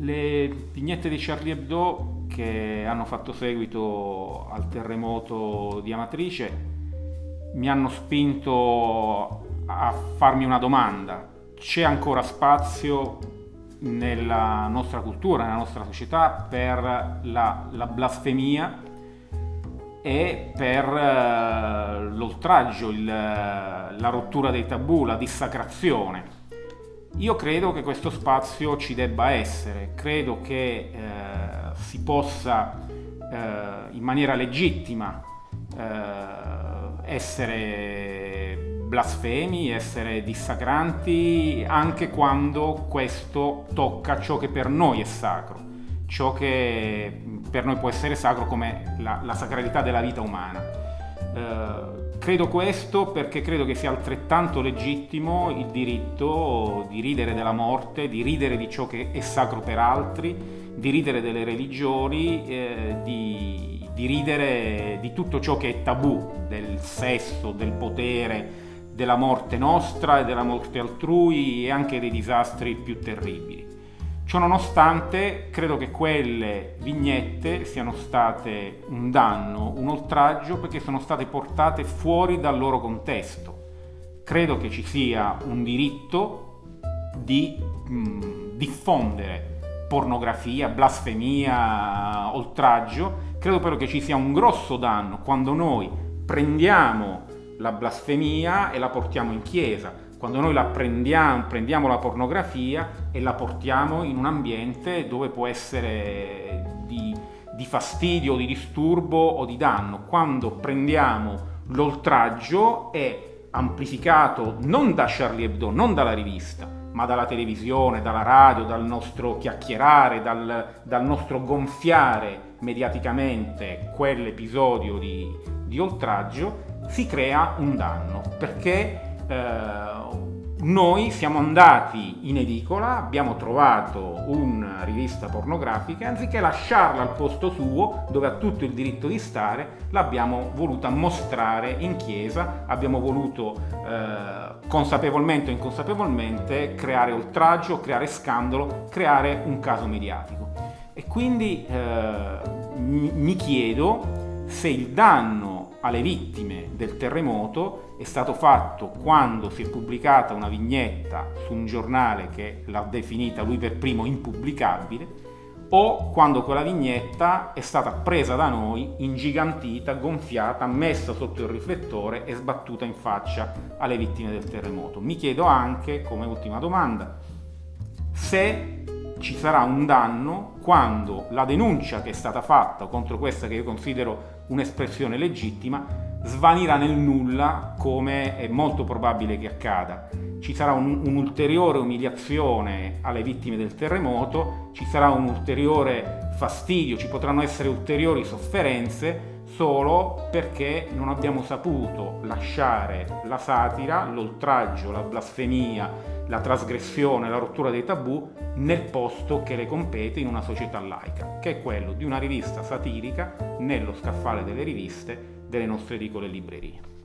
Le vignette di Charlie Hebdo che hanno fatto seguito al terremoto di Amatrice mi hanno spinto a farmi una domanda. C'è ancora spazio nella nostra cultura, nella nostra società per la, la blasfemia e per uh, l'oltraggio, la rottura dei tabù, la dissacrazione. Io credo che questo spazio ci debba essere, credo che eh, si possa eh, in maniera legittima eh, essere blasfemi, essere dissacranti, anche quando questo tocca ciò che per noi è sacro, ciò che per noi può essere sacro come la, la sacralità della vita umana. Eh, credo questo perché credo che sia altrettanto legittimo il diritto di ridere della morte, di ridere di ciò che è sacro per altri, di ridere delle religioni, eh, di, di ridere di tutto ciò che è tabù, del sesso, del potere, della morte nostra e della morte altrui e anche dei disastri più terribili. Ciononostante, credo che quelle vignette siano state un danno, un oltraggio, perché sono state portate fuori dal loro contesto. Credo che ci sia un diritto di mh, diffondere pornografia, blasfemia, oltraggio. Credo però che ci sia un grosso danno quando noi prendiamo la blasfemia e la portiamo in chiesa, quando noi la prendiamo, prendiamo la pornografia e la portiamo in un ambiente dove può essere di, di fastidio, di disturbo o di danno, quando prendiamo l'oltraggio è amplificato non da Charlie Hebdo, non dalla rivista, ma dalla televisione, dalla radio, dal nostro chiacchierare, dal, dal nostro gonfiare mediaticamente quell'episodio di, di oltraggio, si crea un danno perché eh, noi siamo andati in edicola, abbiamo trovato una rivista pornografica e anziché lasciarla al posto suo, dove ha tutto il diritto di stare, l'abbiamo voluta mostrare in chiesa, abbiamo voluto eh, consapevolmente o inconsapevolmente creare oltraggio, creare scandalo, creare un caso mediatico. E quindi eh, mi chiedo se il danno alle vittime del terremoto è stato fatto quando si è pubblicata una vignetta su un giornale che l'ha definita lui per primo impubblicabile o quando quella vignetta è stata presa da noi, ingigantita, gonfiata, messa sotto il riflettore e sbattuta in faccia alle vittime del terremoto. Mi chiedo anche, come ultima domanda, se ci sarà un danno quando la denuncia che è stata fatta contro questa che io considero un'espressione legittima, svanirà nel nulla come è molto probabile che accada. Ci sarà un'ulteriore umiliazione alle vittime del terremoto, ci sarà un ulteriore fastidio, ci potranno essere ulteriori sofferenze solo perché non abbiamo saputo lasciare la satira, l'oltraggio, la blasfemia, la trasgressione, la rottura dei tabù nel posto che le compete in una società laica, che è quello di una rivista satirica nello scaffale delle riviste delle nostre edicole librerie.